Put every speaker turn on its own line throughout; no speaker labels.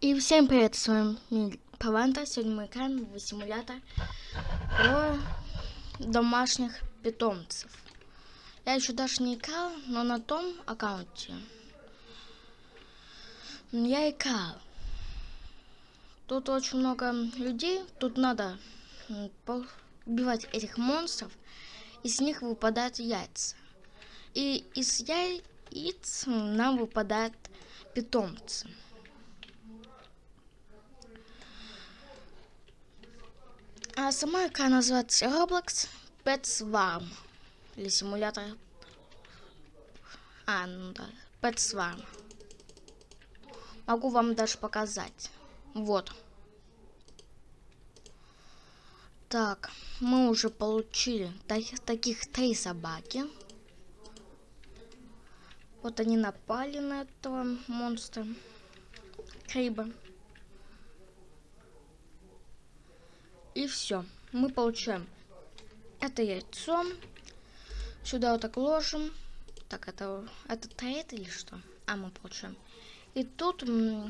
И всем привет, с вами Паванта. Сегодня мы играем в симулятор про домашних питомцев. Я еще даже не играл, но на том аккаунте я играл. Тут очень много людей, тут надо убивать этих монстров, из них выпадают яйца. И из яиц нам выпадают питомцы. А сама игра называется Roblox Pet Swarm. Или симулятор... А, ну да, Pet Swarm. Могу вам даже показать. Вот. Так, мы уже получили таких, таких три собаки. Вот они напали на этого монстра. Криба. И все. Мы получаем это яйцо. Сюда вот так ложим. Так, это, это трейд или что? А, мы получаем. И тут у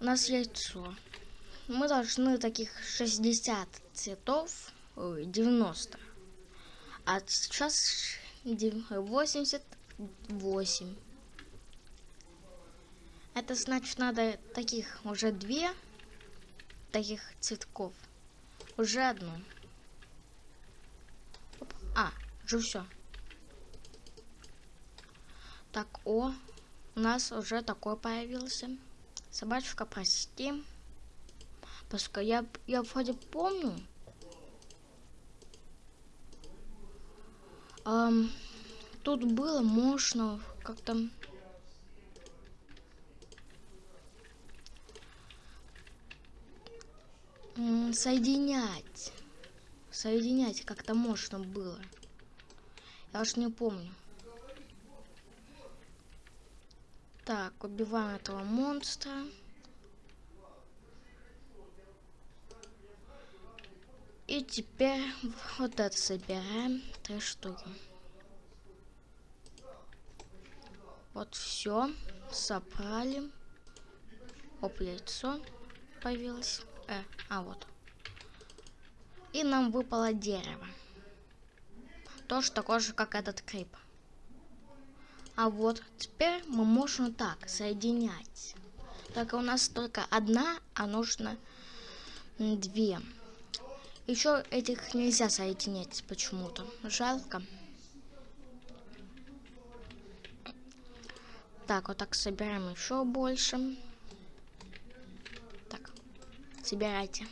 нас яйцо. Мы должны таких 60 цветов, 90. А сейчас 88. Это значит надо таких уже две таких цветков. Уже одну. А, уже все. Так, о, у нас уже такой появился. Собачка, прости. Поскольку я, я вроде помню. Эм, тут было можно как-то соединять. Соединять как-то можно было. Я уж не помню. Так, убиваем этого монстра. И теперь вот это собираем. Три штуки. Вот все. Собрали. Оп, яйцо появилось. Э, а вот. И нам выпало дерево. Тоже такое же, как этот крип. А вот теперь мы можем так соединять. Только у нас только одна, а нужно две. Еще этих нельзя соединять почему-то. Жалко. Так, вот так собираем еще больше. Собирайте.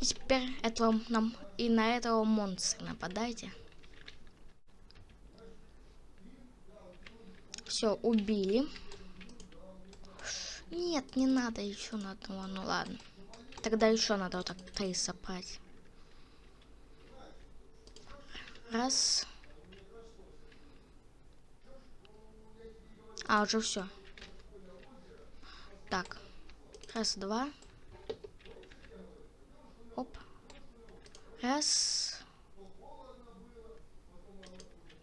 И теперь этого нам и на этого монстра нападайте. Все, убили. Нет, не надо еще на одного. Ну ладно. Тогда еще надо вот так три собрать. Раз. А, уже все. Так. Раз, два. Оп. Раз.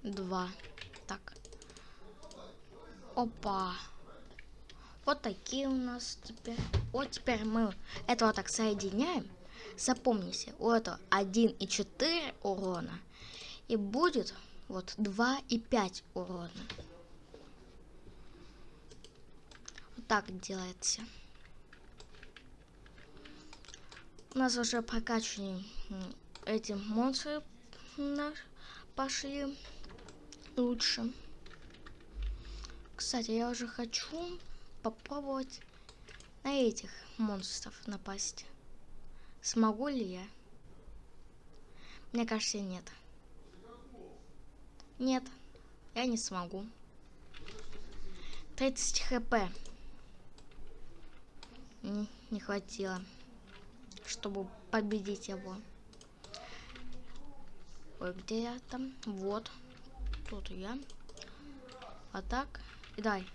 Два. Так. Опа. Вот такие у нас теперь. Вот теперь мы этого так соединяем. Запомните, у этого 1 и 4 урона. И будет вот 2 и 5 урона. Вот так делается. У нас уже прокачаны эти монстры пошли лучше. Кстати, я уже хочу попробовать на этих монстров напасть. Смогу ли я? Мне кажется, нет. Нет, я не смогу. 30 хп. Не, не хватило чтобы победить его. Ой, где я там? Вот. Тут я. А так. И дай.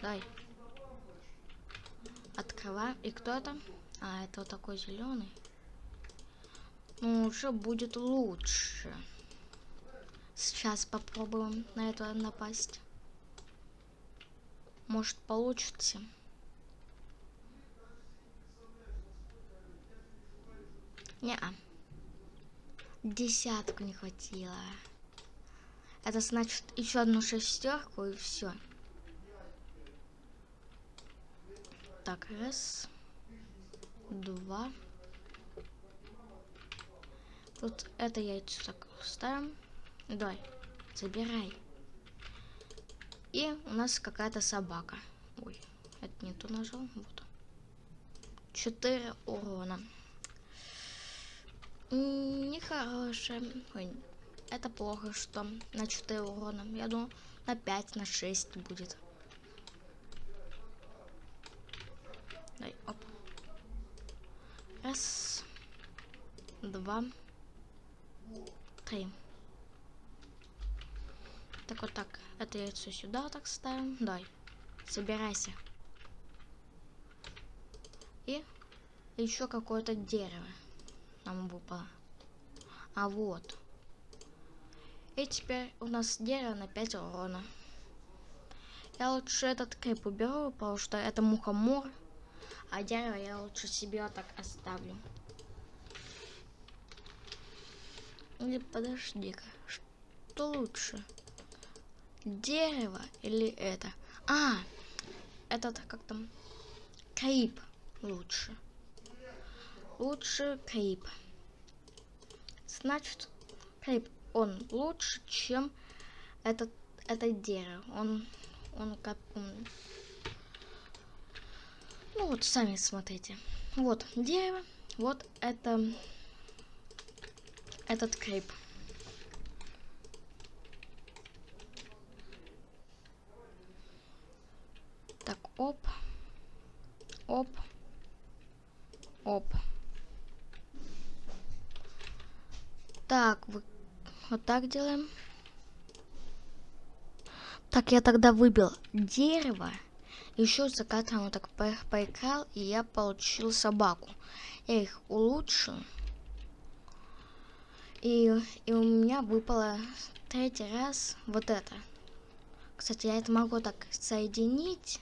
Дай. Открываем. И кто это? А, это вот такой зеленый. Ну, уже будет лучше. Сейчас попробуем на это напасть. Может получится. Не, -а. десятку не хватило. Это значит еще одну шестерку и все. Так, раз, два. Вот это яйцо так ставим. Давай, забирай. И у нас какая-то собака. Ой, это не то нажал. Вот. Четыре урона. Нехорошее. Ой, это плохо, что на 4 урона. Я думаю, на 5, на 6 будет. Дай, оп. Раз, два, три. Так вот так. Это яйцо сюда так ставим. Дай. Собирайся. И еще какое-то дерево нам выпало. А вот. И теперь у нас дерево на 5 урона. Я лучше этот крип уберу, потому что это мухомор. А дерево я лучше себе так оставлю. Или подожди-ка. Что лучше? Дерево или это? А, этот как там? Крип лучше. Лучше крип. Значит, крип, он лучше, чем этот, это дерево. Он, он как... Ну вот, сами смотрите. Вот дерево, вот это... Этот крип. Так. Оп. Оп. Так, вы... вот так делаем. Так, я тогда выбил дерево. Еще за кадром вот так по поиграл, и я получил собаку. Я их улучшил. И, и у меня выпало третий раз вот это. Кстати, я это могу так соединить.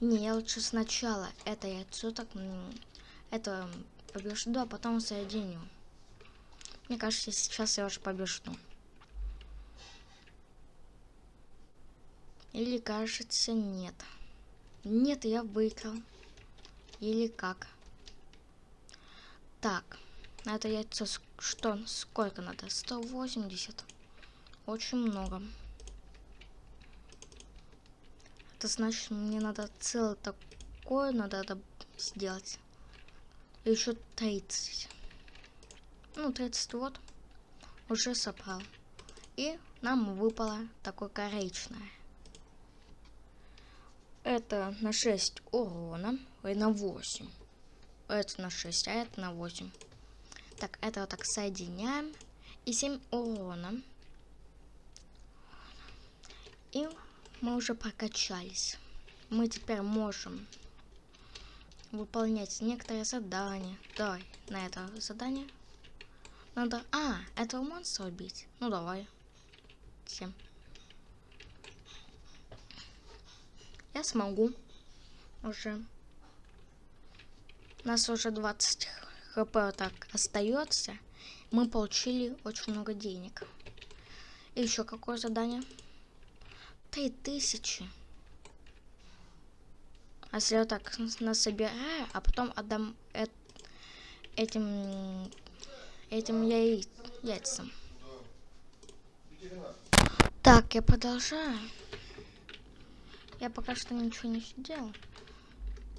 Не, я лучше сначала это яйцо так... Это побежду, а потом соединю. Мне кажется, сейчас я уже побежду. Или кажется, нет. Нет, я выиграл. Или как? Так, на это яйцо что? Сколько надо? 180. Очень много. Это значит, мне надо целое такое надо сделать. Еще 30 ну 30 вот. Уже собрал. И нам выпало такое коричневое это на 6 урона ой на 8 это на 6 а это на 8 так это вот так соединяем. И 7 урона. И мы уже прокачались. Мы теперь можем выполнять некоторые задания. Давай на это задание надо... А, этого монстра убить. Ну, давай. Всем. Я смогу. Уже. У нас уже 20 хп так остается. Мы получили очень много денег. И еще какое задание? Три тысячи. А если я так насобираю, а потом отдам э этим этим яй... яйцам. Так, я продолжаю. Я пока что ничего не сделал.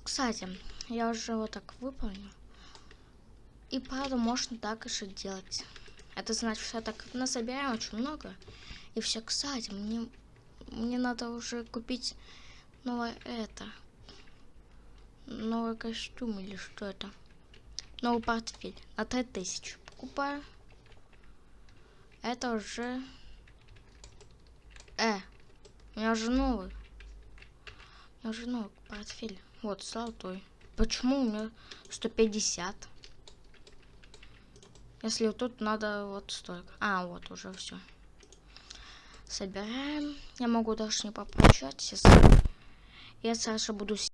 Кстати, я уже вот так выполнил. И правда, можно так еще делать. Это значит, что я так насобираем очень много. И все, кстати, мне, мне надо уже купить новое это. Новый костюм или что это. Новый портфель на 3000 покупаю. Это уже... Э, у меня уже новый. У меня уже новый портфель. Вот, золотой. Почему у меня 150? Если вот тут надо вот столько. А, вот уже все. Собираем. Я могу даже не попрощаться. Я сразу буду